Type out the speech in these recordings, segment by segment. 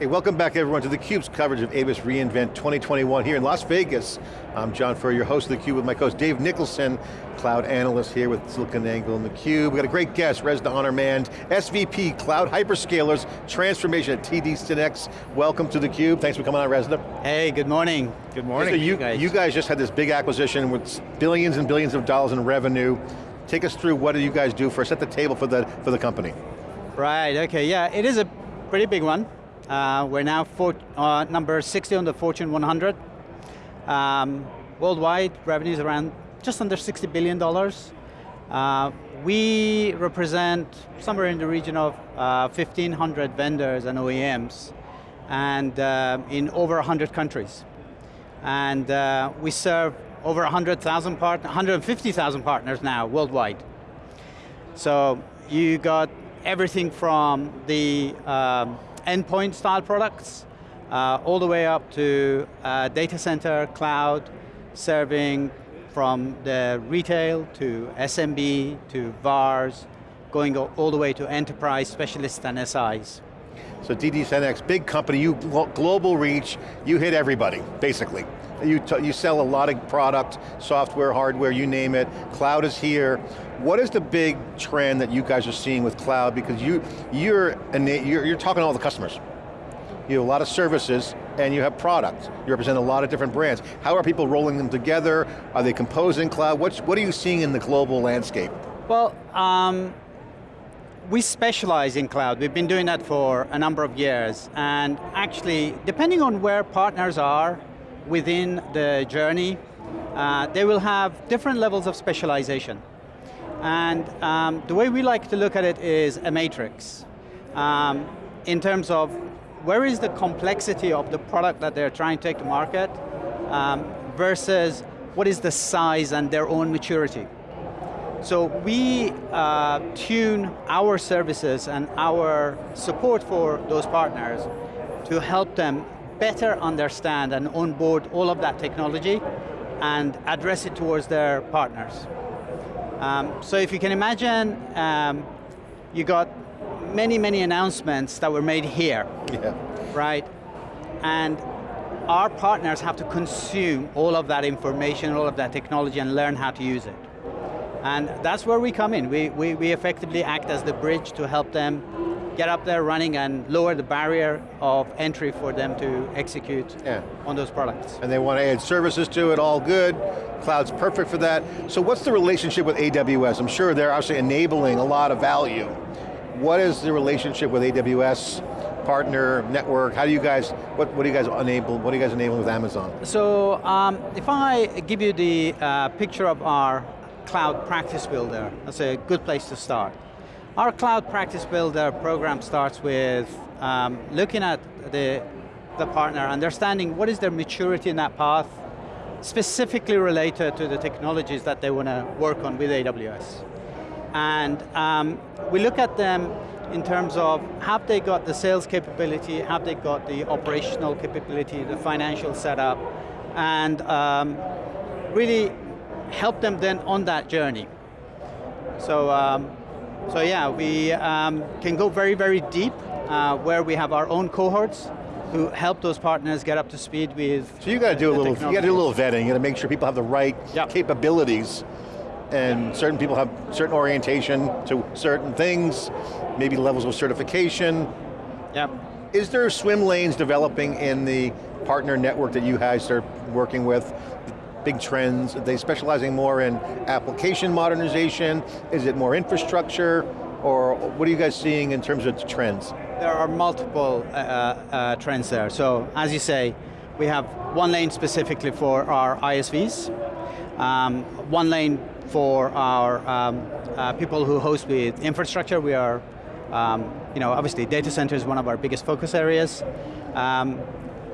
Hey, welcome back everyone to theCUBE's coverage of AWS reInvent 2021 here in Las Vegas. I'm John Furrier, your host of theCUBE with my co-host Dave Nicholson, cloud analyst here with SiliconANGLE and theCUBE. We've got a great guest, Reza Arnamand, SVP, Cloud Hyperscalers, Transformation at TD SYNNEX. Welcome to theCUBE, thanks for coming on Reza. Hey, good morning. Good morning. So you, guys. you guys just had this big acquisition with billions and billions of dollars in revenue. Take us through what do you guys do for, set the table for the, for the company. Right, okay, yeah, it is a pretty big one. Uh, we're now uh, number 60 on the Fortune 100. Um, worldwide, revenues around just under $60 billion. Uh, we represent somewhere in the region of 1,500 uh, vendors and OEMs, and uh, in over 100 countries. And uh, we serve over 100,000 partners, 150,000 partners now worldwide. So you got everything from the um, endpoint style products, uh, all the way up to uh, data center, cloud, serving from the retail to SMB to VARs, going all the way to enterprise specialists and SIs. So TD SYNNEX, big company, you global reach, you hit everybody, basically. You, you sell a lot of product, software, hardware, you name it. Cloud is here. What is the big trend that you guys are seeing with cloud? Because you, you're, you're, you're talking to all the customers. You have a lot of services and you have products. You represent a lot of different brands. How are people rolling them together? Are they composing cloud? What's, what are you seeing in the global landscape? Well, um, we specialize in cloud. We've been doing that for a number of years. And actually, depending on where partners are, within the journey, uh, they will have different levels of specialization. And um, the way we like to look at it is a matrix. Um, in terms of where is the complexity of the product that they're trying to take to market um, versus what is the size and their own maturity. So we uh, tune our services and our support for those partners to help them better understand and onboard all of that technology and address it towards their partners. Um, so if you can imagine, um, you got many, many announcements that were made here, yeah. right? And our partners have to consume all of that information, all of that technology and learn how to use it. And that's where we come in. We, we, we effectively act as the bridge to help them get up there running and lower the barrier of entry for them to execute yeah. on those products. And they want to add services to it, all good. Cloud's perfect for that. So what's the relationship with AWS? I'm sure they're actually enabling a lot of value. What is the relationship with AWS? partner, network, how do you guys, what, what do you guys enable, what do you guys enable with Amazon? So, um, if I give you the uh, picture of our cloud practice builder, that's a good place to start. Our Cloud Practice Builder program starts with um, looking at the, the partner, understanding what is their maturity in that path, specifically related to the technologies that they want to work on with AWS. And um, we look at them in terms of have they got the sales capability, have they got the operational capability, the financial setup, and um, really help them then on that journey. So um, so yeah, we um, can go very, very deep uh, where we have our own cohorts who help those partners get up to speed with So you got to do a little, you got to do a little vetting, you got to make sure people have the right yep. capabilities and yep. certain people have certain orientation to certain things, maybe levels of certification. Yep. Is there swim lanes developing in the partner network that you guys are working with big trends? Are they specializing more in application modernization? Is it more infrastructure? Or what are you guys seeing in terms of the trends? There are multiple uh, uh, trends there. So as you say, we have one lane specifically for our ISVs, um, one lane for our um, uh, people who host with infrastructure. We are, um, you know, obviously data center is one of our biggest focus areas. Um,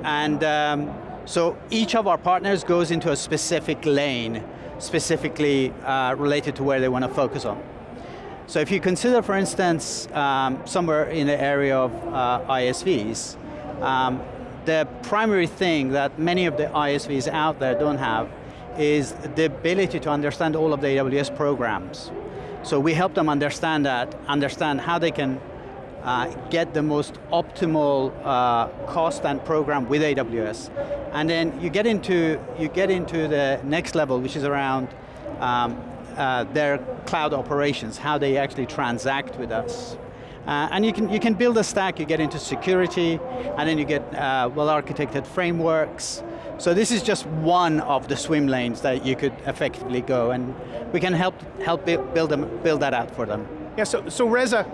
and um, so each of our partners goes into a specific lane, specifically uh, related to where they want to focus on. So if you consider, for instance, um, somewhere in the area of uh, ISVs, um, the primary thing that many of the ISVs out there don't have is the ability to understand all of the AWS programs. So we help them understand that, understand how they can uh, get the most optimal uh, cost and program with AWS. And then you get into, you get into the next level, which is around um, uh, their cloud operations, how they actually transact with us. Uh, and you can, you can build a stack, you get into security, and then you get uh, well-architected frameworks. So this is just one of the swim lanes that you could effectively go, and we can help, help build, them, build that out for them. Yeah, so, so Reza,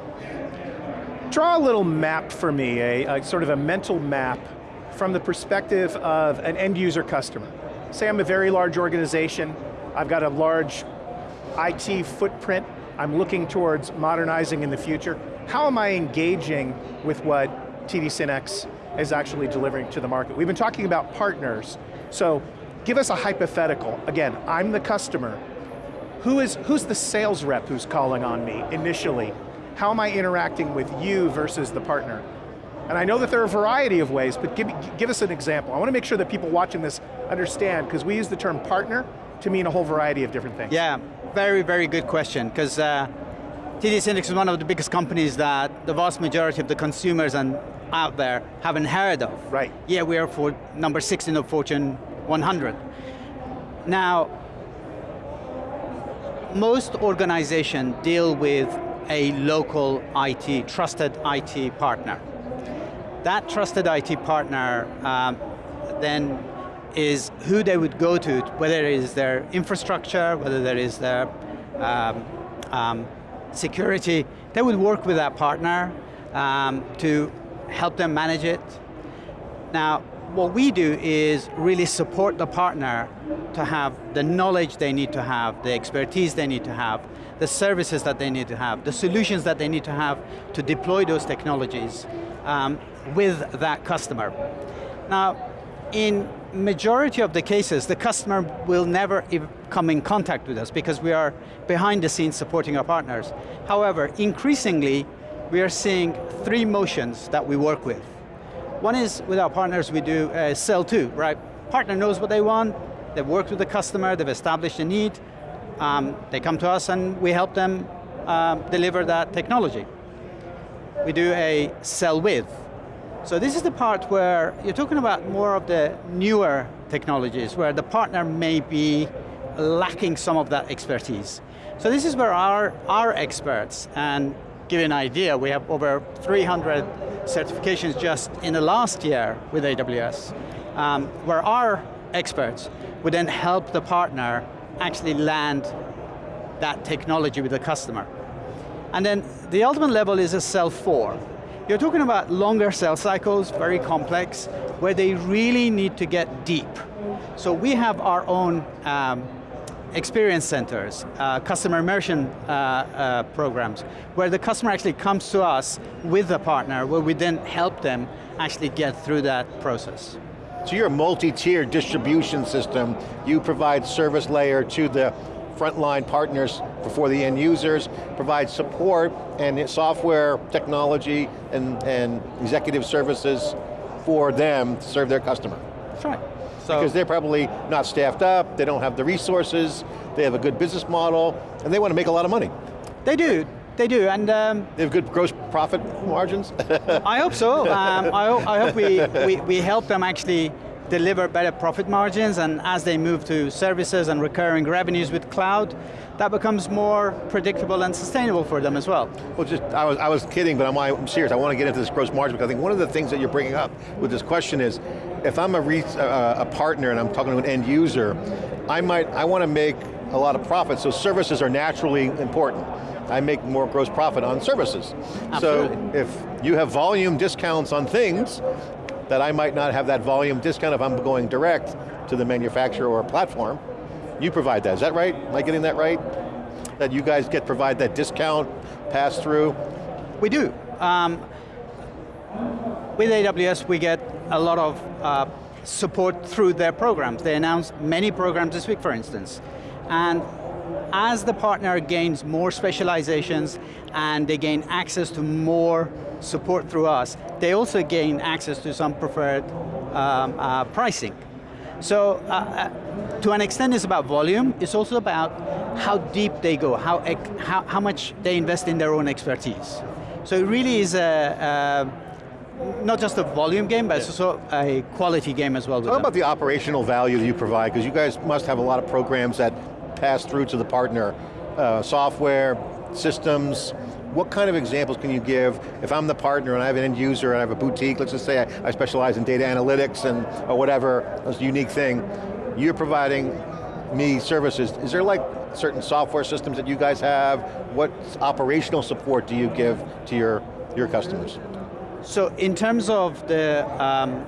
draw a little map for me, a, a sort of a mental map from the perspective of an end user customer. Say I'm a very large organization, I've got a large IT footprint, I'm looking towards modernizing in the future. How am I engaging with what TD SYNNEX is actually delivering to the market? We've been talking about partners, so give us a hypothetical. Again, I'm the customer. Who is, who's the sales rep who's calling on me initially? How am I interacting with you versus the partner? And I know that there are a variety of ways, but give, give us an example. I want to make sure that people watching this understand, because we use the term partner to mean a whole variety of different things. Yeah, very, very good question, because uh, TD SYNNEX is one of the biggest companies that the vast majority of the consumers and out there haven't heard of. Right. Yeah, we are for number 16 of Fortune 100. Now, most organizations deal with a local IT, trusted IT partner. That trusted IT partner um, then is who they would go to, whether it is their infrastructure, whether there is their um, um, security, they would work with that partner um, to help them manage it. Now, what we do is really support the partner to have the knowledge they need to have, the expertise they need to have, the services that they need to have, the solutions that they need to have to deploy those technologies um, with that customer. Now, in majority of the cases, the customer will never come in contact with us because we are behind the scenes supporting our partners. However, increasingly, we are seeing three motions that we work with. One is with our partners we do uh, sell to, right? Partner knows what they want, they've worked with the customer, they've established a need, um, they come to us and we help them uh, deliver that technology. We do a sell with. So this is the part where you're talking about more of the newer technologies where the partner may be lacking some of that expertise. So this is where our, our experts, and give you an idea, we have over 300 certifications just in the last year with AWS, um, where our experts would then help the partner actually land that technology with the customer. And then the ultimate level is a sell for. You're talking about longer sales cycles, very complex, where they really need to get deep. So we have our own um, experience centers, uh, customer immersion uh, uh, programs, where the customer actually comes to us with a partner, where we then help them actually get through that process. So you're a multi-tier distribution system. You provide service layer to the frontline partners before the end users, provide support and software, technology, and, and executive services for them to serve their customer. That's right. So, because they're probably not staffed up, they don't have the resources, they have a good business model, and they want to make a lot of money. They do, they do, and um, they have good gross profit margins. I hope so. Um, I, hope, I hope we, we, we help them actually deliver better profit margins, and as they move to services and recurring revenues with cloud, that becomes more predictable and sustainable for them as well. Well, just, I was, I was kidding, but I'm, I'm serious. I want to get into this gross margin because I think one of the things that you're bringing up with this question is, if I'm a, uh, a partner and I'm talking to an end user, I might, I want to make a lot of profit, so services are naturally important. I make more gross profit on services. Absolutely. So if you have volume discounts on things, that I might not have that volume discount if I'm going direct to the manufacturer or platform, you provide that, is that right? Am I getting that right? That you guys get provide that discount, pass through? We do. Um, with AWS, we get a lot of uh, support through their programs. They announce many programs this week, for instance. And as the partner gains more specializations and they gain access to more support through us, they also gain access to some preferred um, uh, pricing. So uh, uh, to an extent it's about volume, it's also about how deep they go, how, how, how much they invest in their own expertise. So it really is a, a not just a volume game, but it's also a quality game as well. Talk them. about the operational value that you provide, because you guys must have a lot of programs that pass through to the partner. Uh, software, systems, what kind of examples can you give? If I'm the partner and I have an end user and I have a boutique, let's just say I, I specialize in data analytics and or whatever, a unique thing, you're providing me services. Is there like certain software systems that you guys have? What operational support do you give to your, your customers? So in terms of the um,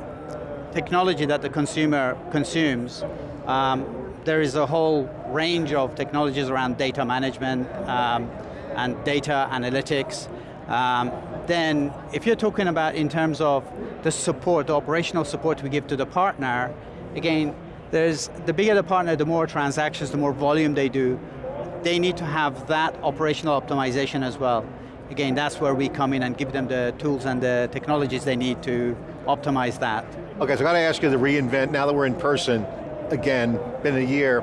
technology that the consumer consumes, um, there is a whole range of technologies around data management um, and data analytics. Um, then if you're talking about in terms of the support, the operational support we give to the partner, again, there's the bigger the partner, the more transactions, the more volume they do, they need to have that operational optimization as well. Again, that's where we come in and give them the tools and the technologies they need to optimize that. Okay, so I got to ask you to reInvent, now that we're in person, again, been a year,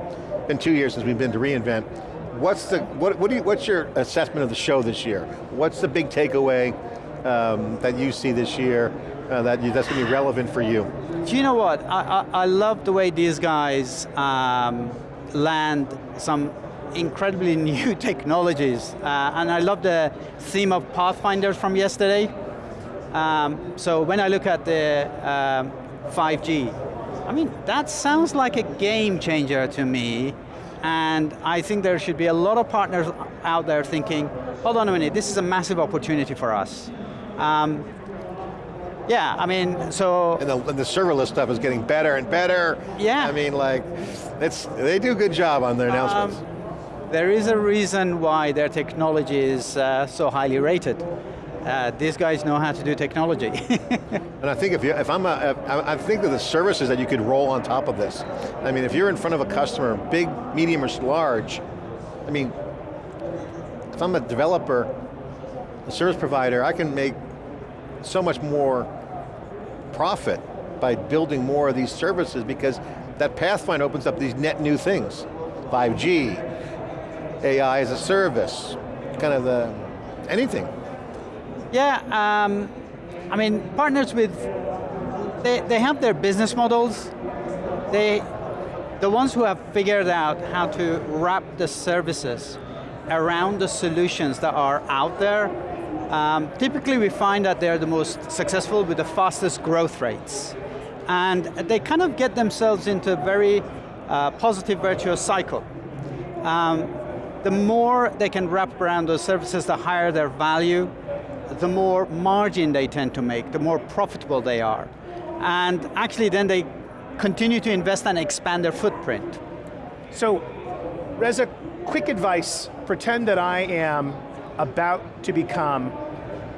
been two years since we've been to reInvent. What's the, what, what do you, what's your assessment of the show this year? What's the big takeaway um, that you see this year uh, that you, that's going to be relevant for you? Do you know what? I, I, I love the way these guys um, land some incredibly new technologies. Uh, and I love the theme of Pathfinders from yesterday. Um, so when I look at the um, 5G, I mean, that sounds like a game changer to me. And I think there should be a lot of partners out there thinking, hold on a minute, this is a massive opportunity for us. Um, yeah, I mean, so... And the, and the serverless stuff is getting better and better. Yeah. I mean, like, it's, they do a good job on their announcements. Um, there is a reason why their technology is uh, so highly rated. Uh, these guys know how to do technology. and I think if, you, if I'm a, I think of the services that you could roll on top of this. I mean, if you're in front of a customer, big, medium, or large, I mean, if I'm a developer, a service provider, I can make so much more profit by building more of these services because that Pathfinder opens up these net new things. 5G, AI as a service, kind of the, anything. Yeah, um, I mean, partners with, they, they have their business models. They, the ones who have figured out how to wrap the services around the solutions that are out there, um, typically we find that they're the most successful with the fastest growth rates. And they kind of get themselves into a very uh, positive virtuous cycle. Um, the more they can wrap around those services, the higher their value, the more margin they tend to make, the more profitable they are. And actually then they continue to invest and expand their footprint. So, Reza, quick advice, pretend that I am about to become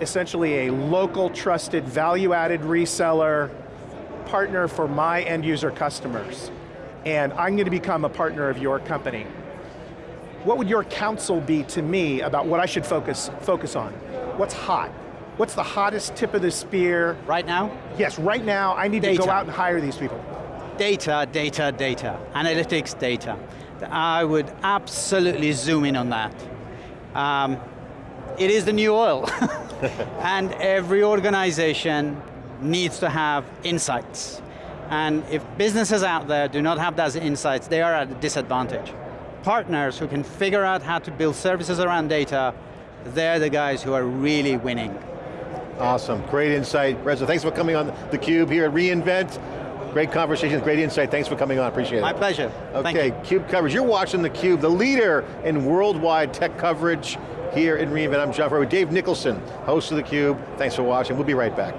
essentially a local trusted value-added reseller, partner for my end user customers, and I'm going to become a partner of your company. What would your counsel be to me about what I should focus, focus on? What's hot? What's the hottest tip of the spear? Right now? Yes, right now I need data. to go out and hire these people. Data, data, data. Analytics, data. I would absolutely zoom in on that. Um, it is the new oil. and every organization needs to have insights. And if businesses out there do not have those insights, they are at a disadvantage. Partners who can figure out how to build services around data, they're the guys who are really winning. Awesome, great insight. Reza, thanks for coming on theCUBE here at reInvent. Great conversation, great insight, thanks for coming on, appreciate it. My pleasure, Okay, CUBE coverage, you're watching theCUBE, the leader in worldwide tech coverage here in reInvent. I'm John Furrier with Dave Nicholson, host of theCUBE. Thanks for watching, we'll be right back.